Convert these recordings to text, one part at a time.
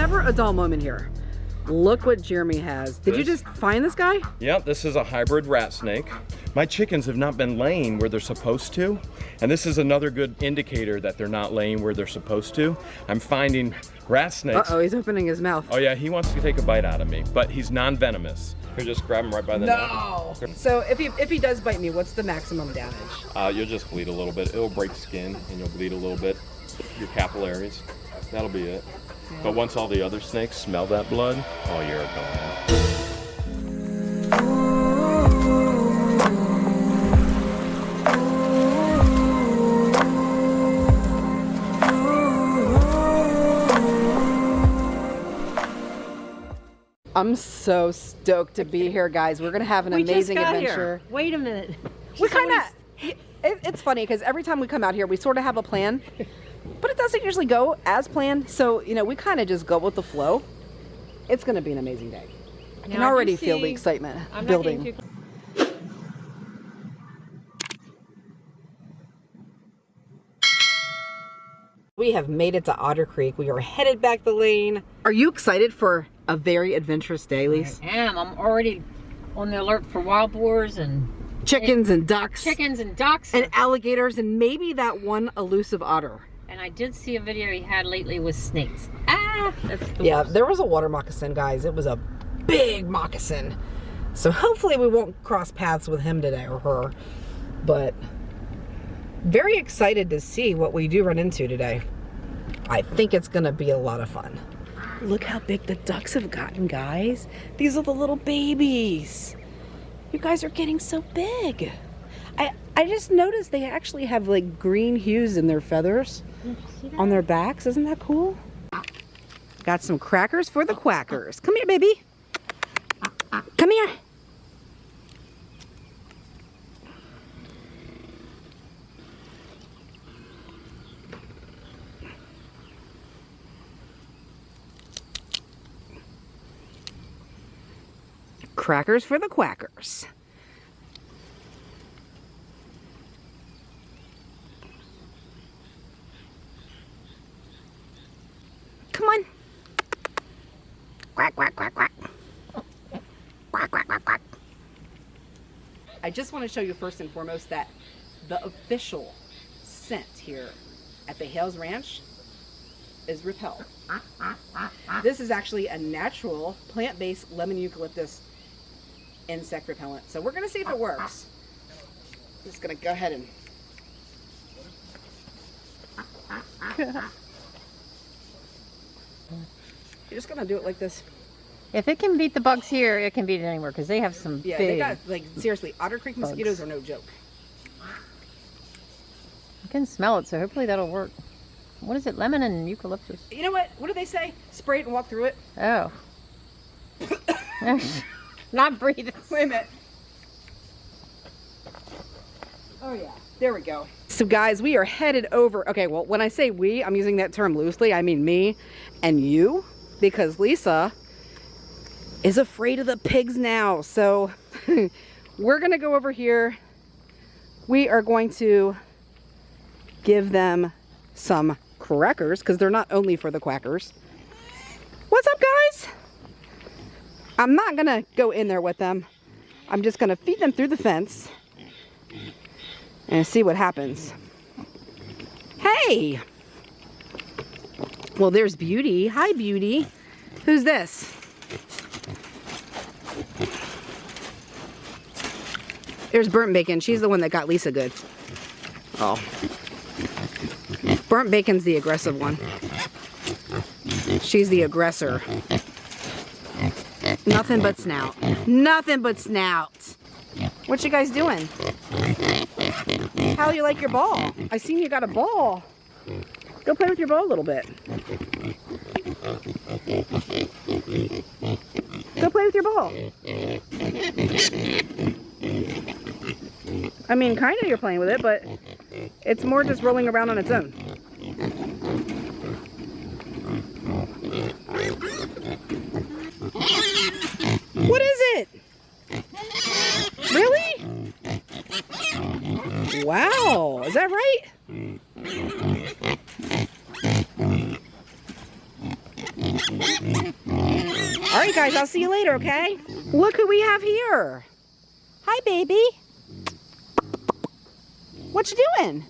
never a dull moment here. Look what Jeremy has. Did you just find this guy? Yep, this is a hybrid rat snake. My chickens have not been laying where they're supposed to, and this is another good indicator that they're not laying where they're supposed to. I'm finding rat snakes. Uh-oh, he's opening his mouth. Oh yeah, he wants to take a bite out of me, but he's non-venomous. You just grab him right by the No. So if he if he does bite me, what's the maximum damage? Uh, you'll just bleed a little bit. It'll break skin, and you'll bleed a little bit. Your capillaries. That'll be it. But once all the other snakes smell that blood, oh, you're gone. I'm so stoked to be here, guys. We're gonna have an we amazing just got adventure. Here. Wait a minute. We She's kind always- of. It, it's funny because every time we come out here, we sort of have a plan, but it doesn't usually go as planned. So you know, we kind of just go with the flow. It's gonna be an amazing day. I can Now, I do already feel the excitement I'm building. We have made it to Otter Creek. We are headed back the lane. Are you excited for a very adventurous day, Lisa? I am. I'm already on the alert for wild boars and Chickens and ducks. chickens and ducks. And alligators and maybe that one elusive otter. And I did see a video he had lately with snakes. Ah, that's the Yeah, worst. there was a water moccasin, guys. It was a big moccasin. So hopefully we won't cross paths with him today or her. But very excited to see what we do run into today. I think it's gonna be a lot of fun. Look how big the ducks have gotten, guys. These are the little babies. You guys are getting so big. I I just noticed they actually have like green hues in their feathers on their backs. Isn't that cool? Got some crackers for the quackers. Come here, baby. Come here. Crackers for the quackers. Come on. Quack, quack, quack, quack. Quack, quack, quack, quack. I just want to show you first and foremost that the official scent here at the Hales Ranch is Repel. This is actually a natural plant-based lemon eucalyptus insect repellent. So we're going to see if it works. Just going to go ahead and You're just gonna do it like this. If it can beat the bugs here, it can beat it anywhere because they have some Yeah, big. they got like seriously, Otter Creek mosquitoes are no joke. I can smell it, so hopefully that'll work. What is it? Lemon and eucalyptus. You know what? What do they say? Spray it and walk through it. Oh. Not breathing. Wait a minute. Oh yeah. There we go. So guys, we are headed over. Okay, well, when I say we, I'm using that term loosely. I mean me and you because Lisa is afraid of the pigs now. So we're going to go over here. We are going to give them some crackers because they're not only for the quackers. What's up, guys? I'm not going to go in there with them. I'm just going to feed them through the fence and see what happens. Hey! Well, there's Beauty. Hi, Beauty. Who's this? There's Burnt Bacon. She's the one that got Lisa good. Oh. Burnt Bacon's the aggressive one. She's the aggressor. Nothing but snout. Nothing but snout. What you guys doing? How you like your ball? I seen you got a ball. Go play with your ball a little bit. Go play with your ball. I mean, kind of you're playing with it, but it's more just rolling around on its own. What is it? Really? Wow, is that right? All right, guys, I'll see you later, okay? Look who we have here. Hi, baby. What you doing?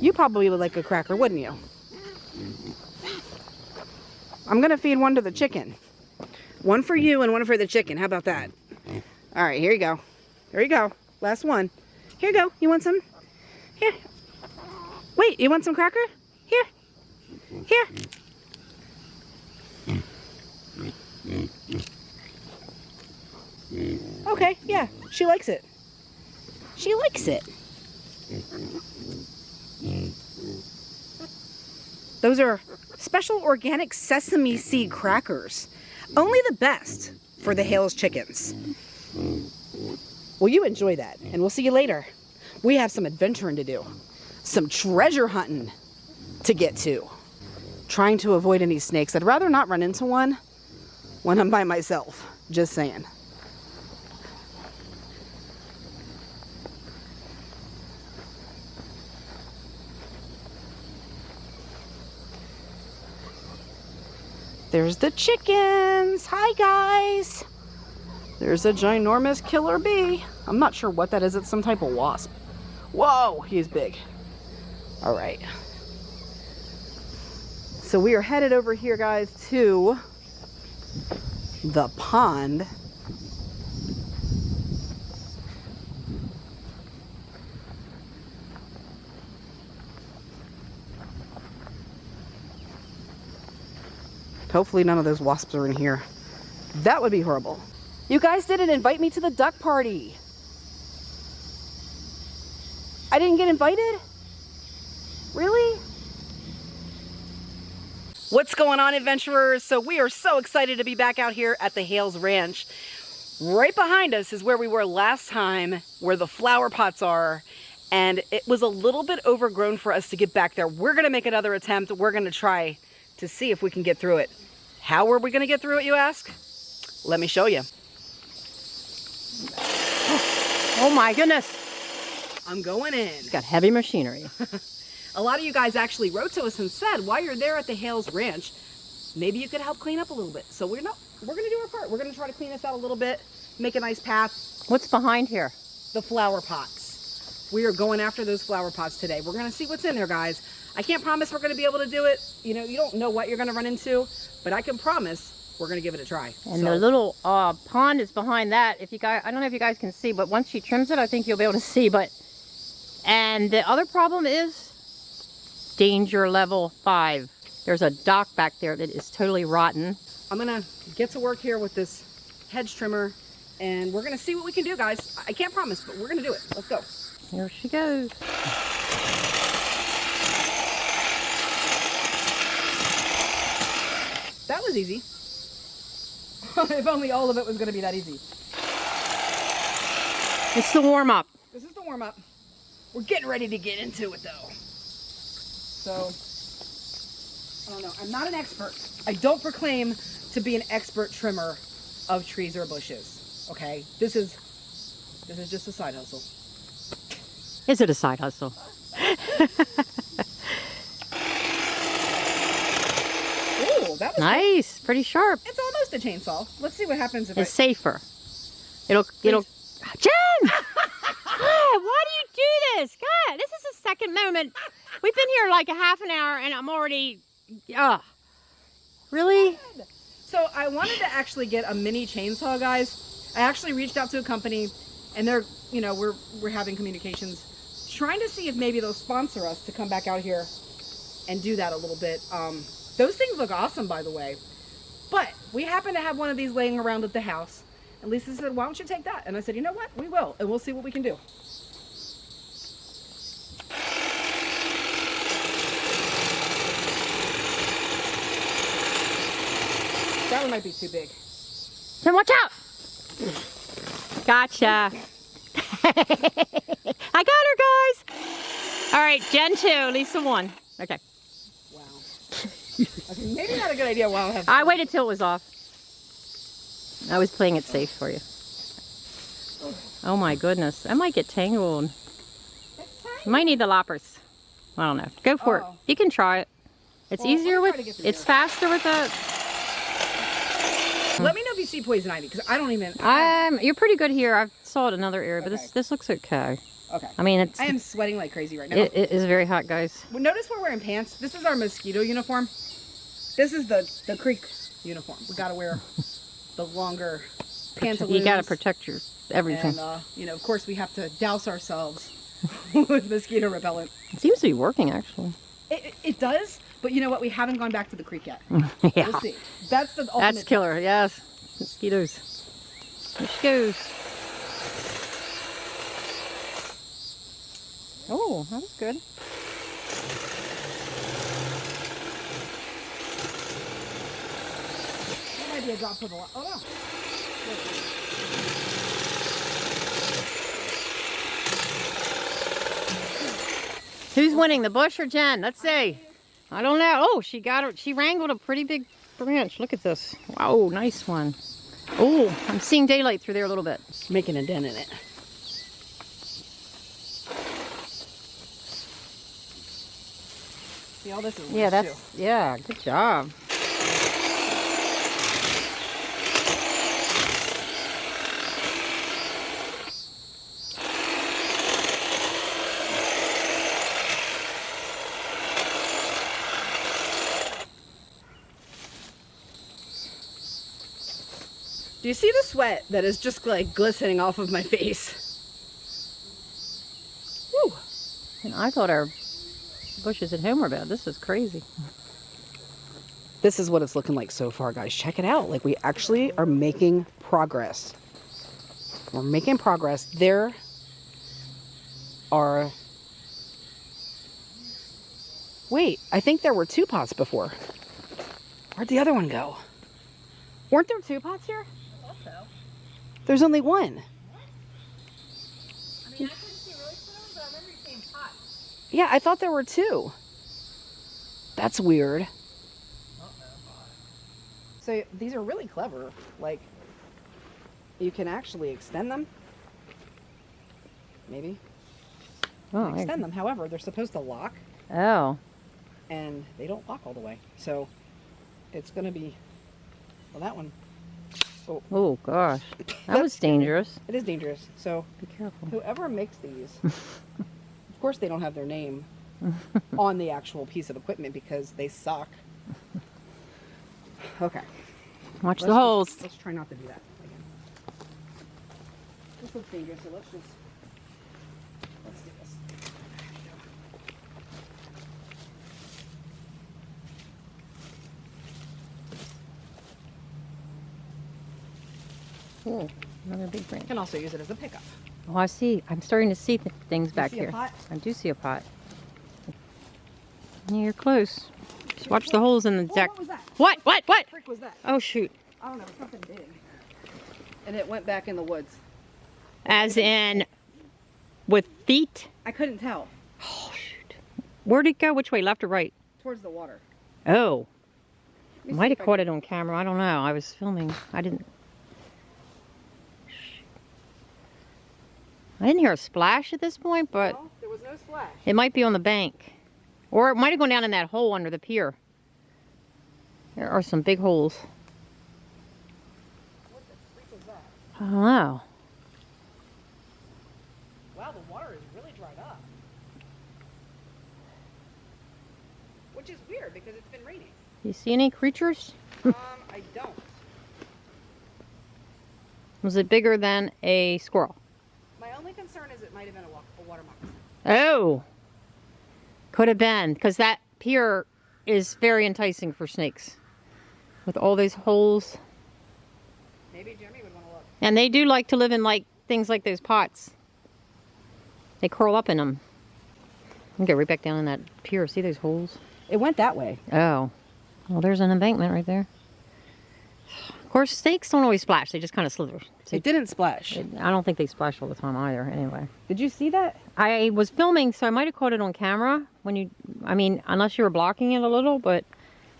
You probably would like a cracker, wouldn't you? I'm gonna feed one to the chicken. One for you and one for the chicken. How about that? All right, here you go. Here you go. Last one. Here you go. You want some? Here. Wait, you want some cracker? Here. Here. Okay, yeah, she likes it. She likes it. Those are special organic sesame seed crackers. Only the best for the Hales chickens. Well, you enjoy that, and we'll see you later. We have some adventuring to do, some treasure hunting to get to. Trying to avoid any snakes. I'd rather not run into one when I'm by myself. Just saying. There's the chickens. Hi, guys. There's a ginormous killer bee. I'm not sure what that is. It's some type of wasp. Whoa, he's big. All right. So we are headed over here, guys, to the pond. Hopefully none of those wasps are in here. That would be horrible. You guys didn't invite me to the duck party. I didn't get invited? Really? What's going on, adventurers? So we are so excited to be back out here at the Hales Ranch. Right behind us is where we were last time, where the flower pots are. And it was a little bit overgrown for us to get back there. We're gonna make another attempt. We're gonna try to see if we can get through it. How are we gonna get through it, you ask? Let me show you. Oh my goodness. I'm going in. It's got heavy machinery. A lot of you guys actually wrote to us and said, while you're there at the Hales Ranch, maybe you could help clean up a little bit. So we're not, we're gonna do our part. We're gonna try to clean this out a little bit, make a nice path. What's behind here? The flower pots. We are going after those flower pots today. We're gonna see what's in there, guys. I can't promise we're gonna be able to do it. You know, you don't know what you're gonna run into, but I can promise we're gonna give it a try. And So- the little uh, pond is behind that. If you guys, I don't know if you guys can see, but once she trims it, I think you'll be able to see. But and the other problem is danger level five. There's a dock back there that is totally rotten. I'm gonna get to work here with this hedge trimmer and we're gonna see what we can do, guys. I can't promise, but we're gonna do it. Let's go. Here she goes. That was easy. if only all of it was gonna be that easy. It's the warm up. This is the warm up. We're getting ready to get into it though. So, I don't know. I'm not an expert. I don't proclaim to be an expert trimmer of trees or bushes. Okay? This is this is just a side hustle. Is it a side hustle? That was Nice, pretty sharp. It's almost a chainsaw. Let's see what happens if It's I safer. It'll, it'll. Jen! God, why do you do this? God, this is the second moment. We've been here like a half an hour and I'm already. Ugh. Really? So I wanted to actually get a mini chainsaw, guys. I actually reached out to a company, and they're, you know, we're we're having communications, trying to see if maybe they'll sponsor us to come back out here and do that a little bit. Um, those things look awesome, by the way. But we happen to have one of these laying around at the house. And Lisa said, "Why don't you take that?" And I said, "You know what? We will, and we'll see what we can do." That one might be too big. Then watch out! Gotcha. I got her, guys. All right, Jen two, Lisa one. Okay. Maybe not a good idea while I have. I waited till it was off. I was playing it safe for you. Oh my goodness, I might get tangled. You might need the loppers. I don't know. Go for Oh. it. You can try it. It's Well, easier with, to get through it's faster with the, Let me know if you see poison ivy because I don't even. I'm, you're pretty good here. I saw it another area, but Okay. this, this looks okay. okay. I mean, it's, I am sweating like crazy right now. it, it is very hot, guys. Well, Notice we're wearing pants. This is our mosquito uniform. This is the the creek uniform. We gotta wear the longer pantaloons. You gotta protect your, everything. And uh, you know, of course, we have to douse ourselves with mosquito repellent. It seems to be working, actually. It, it, it does, but you know what? We haven't gone back to the creek yet. yeah. We'll see. That's the ultimate. That's killer, yes. Mosquitoes. There she goes. Oh, that was good. Might be a drop for the. Oh no. Who's winning, the bush or Jen? Let's see. I don't know. Oh, she got it. She wrangled a pretty big branch. Look at this. Wow, nice one. Oh, I'm seeing daylight through there a little bit. Making a dent in it. See, all this is Yeah, that's, too. yeah, good job. Do you see the sweat that is just like glistening off of my face? Woo. And I thought our bushes at home were bad. This is crazy. This is what it's looking like so far, guys. Check it out. Like we actually are making progress. We're making progress. There are. Wait, I think there were two pots before. Where'd the other one go? Weren't there two pots here? There's only one. Yeah, I thought there were two. That's weird. So these are really clever. Like, you can actually extend them. Maybe. Oh, I- Extend them. However, they're supposed to lock, oh. and they don't lock all the way. So it's going to be. Well, that one. Oh, oh, gosh. That was dangerous. It is dangerous. So Be careful. whoever makes these, of course, they don't have their name on the actual piece of equipment because they suck. Okay. Watch Let's the just- holes. let's try not to do that again. This looks dangerous, so let's just let's do this. Oh, another big branch. You can also use it as a pickup. Oh, I see. I'm starting to see th- things back see a here. pot? I do see a pot. Yeah, You're close. Just watch the holes in the Whoa, deck. what was that? What? What? What? Frick was that? Oh, shoot. I don't know. Something big. And it went back in the woods. As in with feet? I couldn't tell. Oh, shoot. Where'd it go? Which way? Left or right? Towards the water. Oh. Let me see Might if have I caught it on camera. I don't know. I was filming. I didn't. I didn't hear a splash at this point, but No, there was no splash. it might be on the bank. Or it might have gone down in that hole under the pier. There are some big holes. What the freak was that? I don't know. Wow, the water is really dried up. Which is weird because it's been raining. You see any creatures? um, I don't. Was it bigger than a squirrel? My only concern is it might have been a, wa- a water moccasin. Oh. Could have been, because that pier is very enticing for snakes. With all these holes. Maybe Jeremy would want to look. And they do like to live in like things like those pots. They curl up in them. You get right back down in that pier. See those holes? It went that way. Oh. Well, there's an embankment right there. Of course, snakes don't always splash. They just kind of slither. See, It didn't splash. I don't think they splash all the time either, anyway. Did you see that? I was filming, so I might have caught it on camera when you, I mean, unless you were blocking it a little, but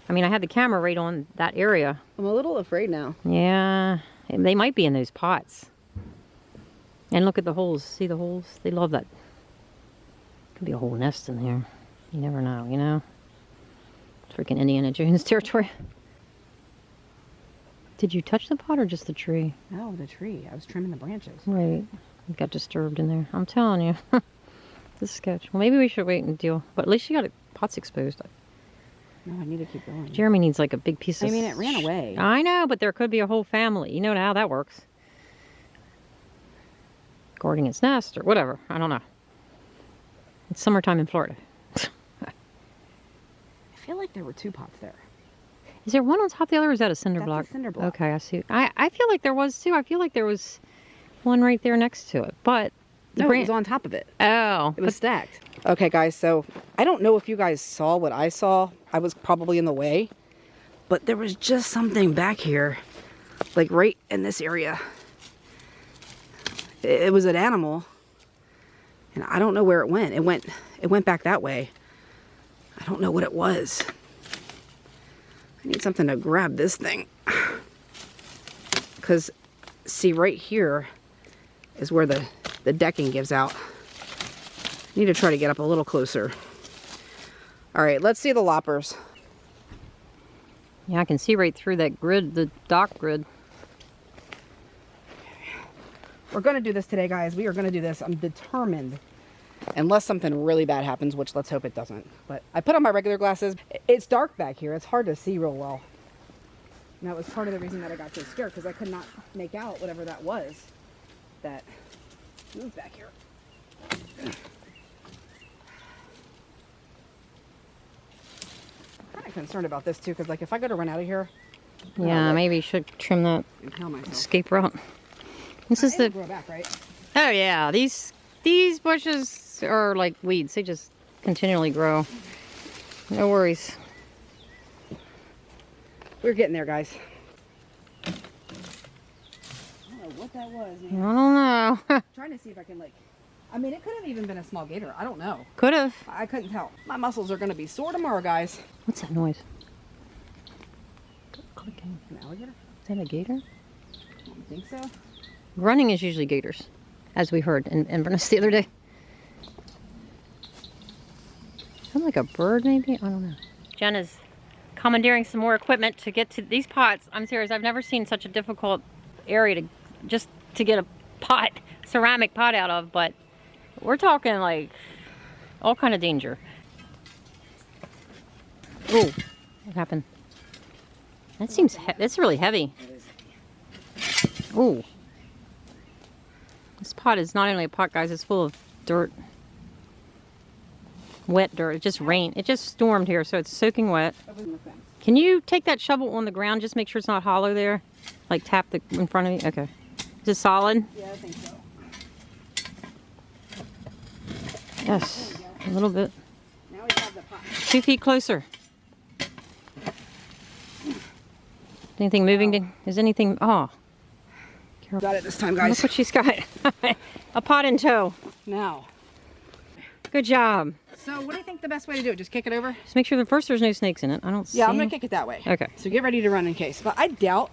I mean, I had the camera right on that area. I'm a little afraid now. Yeah, they might be in those pots. And look at the holes. See the holes? They love that. Could be a whole nest in there. You never know, you know? freaking Indiana Jones territory. Did you touch the pot or just the tree? Oh, the tree. I was trimming the branches. Right. It got disturbed in there. I'm telling you. this sketch. Well, maybe we should wait and deal. But at least you got it. Pot's exposed. No, I need to keep going. Jeremy needs like a big piece I of. I mean, it ran away. I know, but there could be a whole family. You know how that works. Guarding its nest or whatever. I don't know. It's summertime in Florida. I feel like there were two pots there. Is there one on top of the other, or is that a cinder That's a block? cinder block. Okay, I see. I, I feel like there was too. I feel like there was one right there next to it, but the No, it was on top of it. oh, It was stacked. Okay, guys, so I don't know if you guys saw what I saw. I was probably in the way. But there was just something back here, like right in this area. It, it was an animal. And I don't know where it went. It went it went back that way. I don't know what it was. I need something to grab this thing. Cuz see right here is where the the decking gives out. I Need to try to get up a little closer. All right, let's see the loppers. yeah, I can see right through that grid, the dock grid. We're going to do this today, guys. We are going to do this. I'm determined. Unless something really bad happens, which let's hope it doesn't. But I put on my regular glasses. It's dark back here. It's hard to see real well. And that was part of the reason that I got so scared because I could not make out whatever that was that moved back here. I'm kind of concerned about this too because like if I go to run out of here, Yeah, look. maybe you should trim that escape route. This is the. grow back, right? Oh yeah, these these bushes are like weeds. They just continually grow. No worries. We're getting there, guys. I don't know what that was. I don't know. trying to see if I can like. I mean, it could have even been a small gator. I don't know. Could have. I couldn't tell. My muscles are going to be sore tomorrow, guys. What's that noise? Clicking. An alligator? Is that a gator? I don't think so. Running is usually gators, as we heard in Inverness the other day. Sound like a bird, maybe? I don't know. Jen is commandeering some more equipment to get to these pots. I'm serious. I've never seen such a difficult area to just to get a pot, ceramic pot out of. But we're talking like all kind of danger. Oh, what happened? That seems that's really heavy. Ooh. This pot is not only a pot, guys, it's full of dirt. Wet dirt. It just rained. It just stormed here, so it's soaking wet. That was in the fence. Can you take that shovel on the ground? Just make sure it's not hollow there. Like tap the in front of you. Okay. Is it solid? Yeah, I think so. Yes. A little bit. Now we have the pot. Two feet closer. Anything moving? Is anything? Oh, Got it this time, look guys. what she's got. a pot in tow. Now. Good job. So, what do you think the best way to do it? Just kick it over? Just make sure that first there's no snakes in it. I don't see. Yeah, I'm going to kick it that way. Okay. So, get ready to run in case. But I doubt.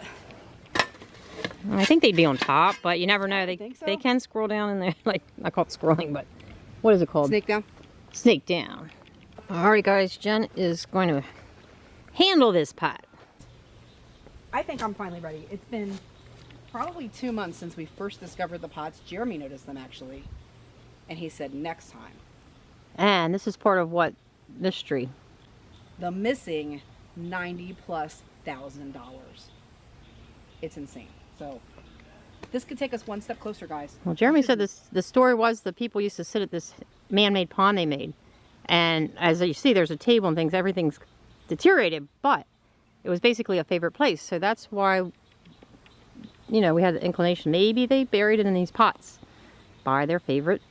I think they'd be on top, but you never know. They think so? they can scroll down in there. Like I call it scrolling, but what is it called? Snake down. Snake down. Alright guys, Jen is going to handle this pot. I think I'm finally ready. It's been probably two months since we first discovered the pots. Jeremy noticed them actually. And he said next time. And this is part of what mystery. The missing 90 plus thousand dollars. It's insane. So this could take us one step closer, guys. Well, Jeremy said this. The story was the people used to sit at this man-made pond they made, and as you see, there's a table and things. Everything's deteriorated, but it was basically a favorite place. So that's why, you know, we had the inclination. Maybe they buried it in these pots by their favorite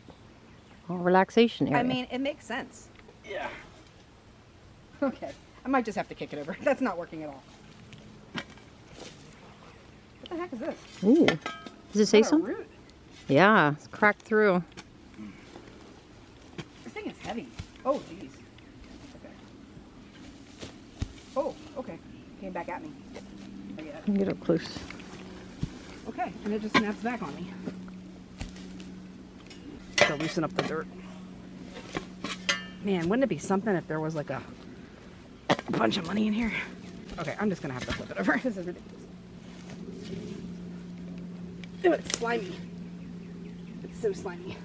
relaxation area. I mean, it makes sense. Yeah. Okay. I might just have to kick it over. That's not working at all. What the heck is this? ooh, does it say Is that a something? root? Yeah, it's cracked through. This thing is heavy. Oh, jeez. Okay. Oh, okay. Came back at me. I get it. Get up close. Okay, and it just snaps back on me. Loosen up the dirt. Man, wouldn't it be something if there was like a a bunch of money in here. Okay, I'm just gonna have to flip it over. This is ridiculous. Ew, it's slimy. It's so slimy.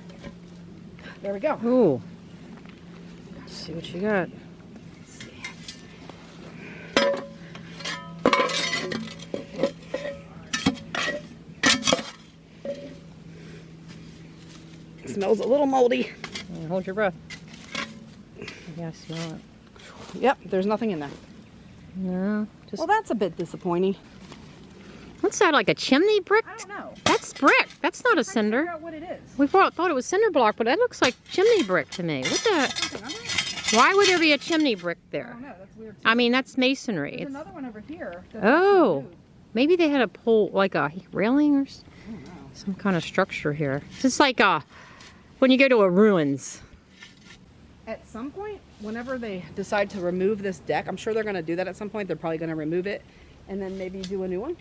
There we go. Ooh. Let's see what you got. Smells a little moldy. Uh, Hold your breath. Yeah, I smell it. Yep, there's nothing in there. No, just Well, that's a bit disappointing. what's that? Like a chimney brick? I don't know. That's brick. That's not a cinder. what it is. We thought, thought it was cinder block, but that looks like chimney brick to me. What the? Something under it? Why would there be a chimney brick I there? don't know. That's weird. I mean, that's masonry. There's It's, another one over here. Oh. maybe they had a pole, like a railing or s- I don't know. some kind of structure here. It's just like uh, when you go to a ruins. At some point, whenever they decide to remove this deck, I'm sure they're going to do that at some point. They're probably going to remove it and then maybe do a new one.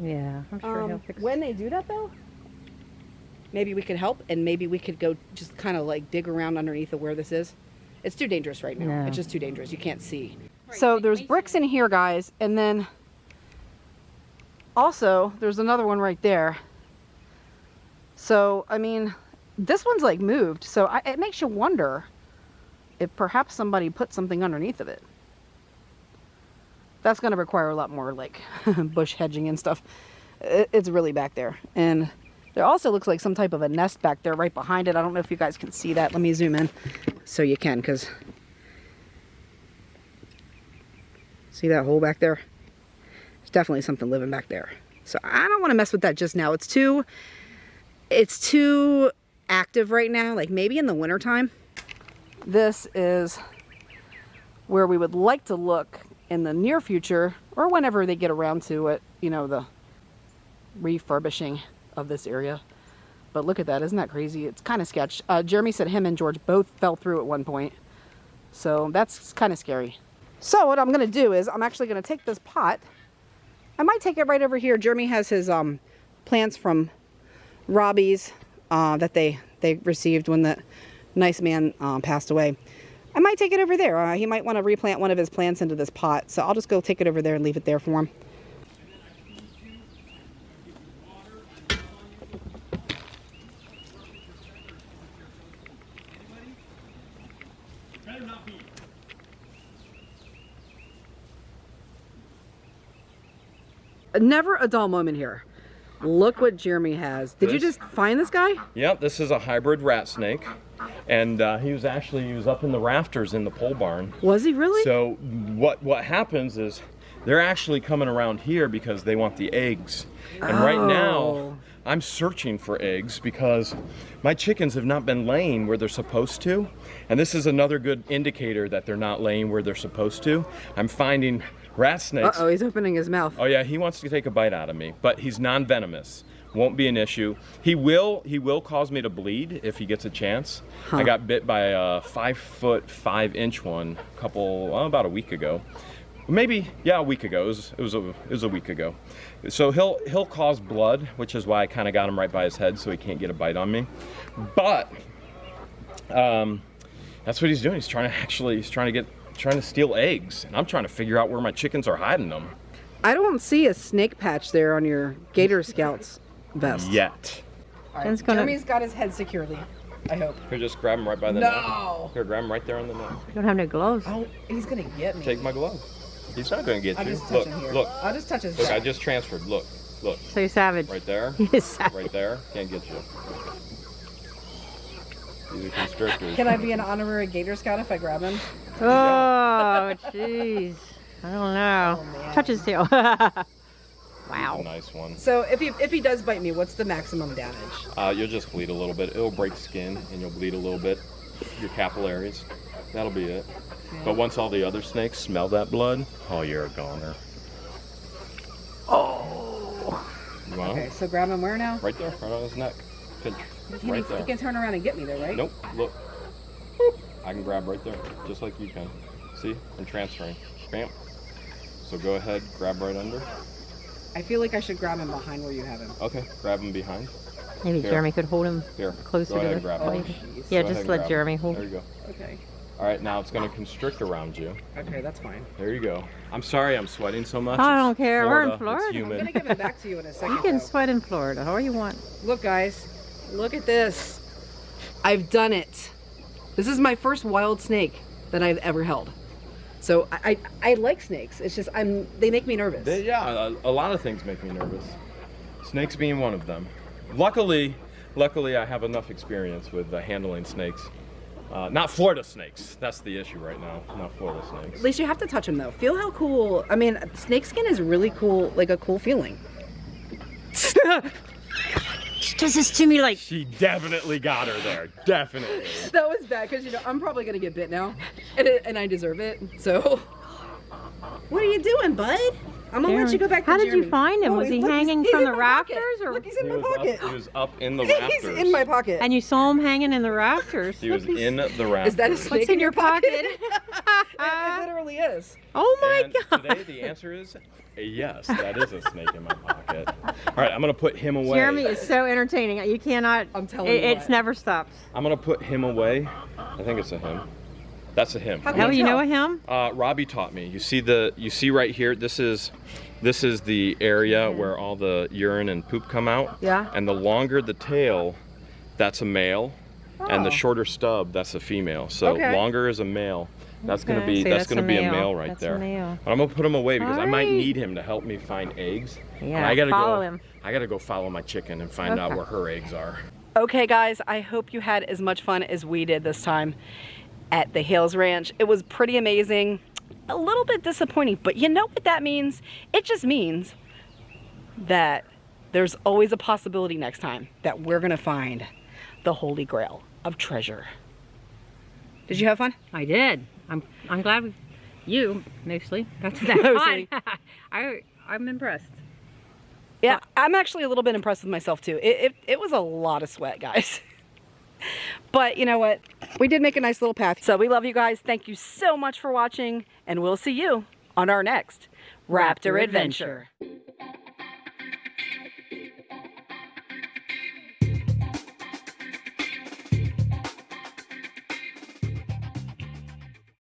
Yeah, I'm sure he'll Um, fix when they do that, though, maybe we could help and maybe we could go just kind of like dig around underneath of where this is. It's too dangerous right now. Yeah. It's just too dangerous. You can't see. So there's bricks in here, guys, and then also there's another one right there. So I mean, this one's like moved, so I, it makes you wonder if perhaps somebody put something underneath of it. That's going to require a lot more like bush hedging and stuff. It, it's really back there, and there also looks like some type of a nest back there right behind it. I don't know if you guys can see that. Let me zoom in so you can, because see that hole back there? There's definitely something living back there. So I don't want to mess with that just now. It's too, it's too active right now. Like maybe in the wintertime. This is where we would like to look in the near future or whenever they get around to it, you know, the refurbishing of this area. But look at that, isn't that crazy? It's kind of sketch. Uh, Jeremy said him and George both fell through at one point. So that's kind of scary. So what I'm going to do is I'm actually going to take this pot. I might take it right over here. Jeremy has his um, plants from Robbie's uh, that they, they received when the nice man um, passed away. I might take it over there. Uh, he might want to replant one of his plants into this pot. So I'll just go take it over there and leave it there for him. Never a dull moment here. Look what Jeremy has. Did you just find this guy? Yep, this is a hybrid rat snake. And uh, he was actually, he was up in the rafters in the pole barn. Was he really? So what what happens is they're actually coming around here because they want the eggs. And right Oh. now I'm searching for eggs because my chickens have not been laying where they're supposed to. And this is another good indicator that they're not laying where they're supposed to. I'm finding rat snakes. Uh-oh, he's opening his mouth. Oh yeah, he wants to take a bite out of me, but he's non-venomous. Won't be an issue. He will he will cause me to bleed if he gets a chance. I got bit by a five foot five inch one a couple well, about a week ago. Maybe yeah, a week ago. It was it was a, it was a week ago. So he'll he'll cause blood, which is why I kind of got him right by his head so he can't get a bite on me. But um, that's what he's doing. He's trying to actually he's trying to get trying to steal eggs, and I'm trying to figure out where my chickens are hiding them. I don't see a snake patch there on your Gator Scouts vest. Yet. All right, Ken's gonna- Jeremy's got his head securely. I hope. Here, just grab him right by the No. neck. Here, grab him right there on the neck. You don't have no gloves. Oh, he's gonna get me. Take my glove. He's not going to get I'll you. just touch Look, him here. look, I'll just touch his look. I just transferred. Look, look. So you're savage. Right there. You're savage. Right there. Can't get you. These are constrictors. Can I be an honorary Gator Scout if I grab him? Oh, jeez. I don't know. Oh. Touch his tail. Wow. nice one. So if he if he does bite me, what's the maximum damage? Uh, you'll just bleed a little bit. It'll break skin, and you'll bleed a little bit. Your capillaries. That'll be it. But once all the other snakes smell that blood, oh, you're a goner. Oh. You Okay, so grab him where now? Right there, right on his neck. Pinch. He, Right needs- he can turn around and get me there, right? Nope, look. I can grab right there, just like you can. See, I'm transferring. Bam. So go ahead, grab right under. I feel like I should grab him behind where you have him. Okay, grab him behind. Maybe Here. Jeremy could hold him Here, closer go to ahead the and grab Oh, him. plate. Yeah, Go just let grab him. Jeremy hold. There you go. Okay. All right, now it's gonna constrict around you. Okay, that's fine. There you go. I'm sorry I'm sweating so much. I don't care. We're in Florida. It's Florida. I'm gonna give it back to you in a second. You can though. sweat in Florida, all you want. Look, guys, look at this. I've done it. This is my first wild snake that I've ever held. So I, I, I like snakes. It's just I'm they make me nervous. They- yeah, a, a lot of things make me nervous. Snakes being one of them. Luckily, luckily I have enough experience with uh, handling snakes. Uh, not Florida snakes. That's the issue right now. Not Florida snakes. At least you have to touch them though. Feel how cool. I mean, snake skin is really cool, like a cool feeling. She does this to me like, She definitely got her there. Definitely. That was bad because you know I'm probably gonna get bit now, and it, and I deserve it. So, what are you doing, bud? I'm gonna let you go back. To How did you find him? Oh, was he look, hanging he's from in the my pocket. rafters, or- Look, he's in He my pocket. up, he was up in the rafters. he's in my pocket. and you saw him hanging in the rafters. He was in the rafters. Is that a snake What's in your pocket? it, it literally is. oh my And god. today the answer is yes, that is a snake in my pocket. All right, I'm gonna put him away. Jeremy is so entertaining. You cannot. I'm telling it, you It's what. never stops. I'm gonna put him away. I think it's a him. That's a him. How can Oh, you you know a him? Uh, Robbie taught me. You see the you see right here. This is this is the area where all the urine and poop come out. Yeah. And the longer the tail, that's a male, and the Oh. shorter stub, that's a female. So Okay. longer is a male. That's gonna be See, that's, that's gonna a be a male. male right That's a there. male. But I'm gonna put him away because I might need him to help me find eggs. Yeah, I gotta follow go. him. I gotta go follow my chicken and find out where her eggs are. Okay, guys, I hope you had as much fun as we did this time at the Hales Ranch. It was pretty amazing. A little bit disappointing, but you know what that means? It just means that there's always a possibility next time that we're gonna find the Holy Grail of treasure. Did you have fun? I did. I'm. I'm glad we, you mostly. That's that Mostly. I. I'm impressed. Yeah, I'm actually a little bit impressed with myself too. It, it, it was a lot of sweat, guys. but you know what? We did make a nice little path. So we love you guys. Thank you so much for watching, and we'll see you on our next Raptor, Raptor adventure. adventure.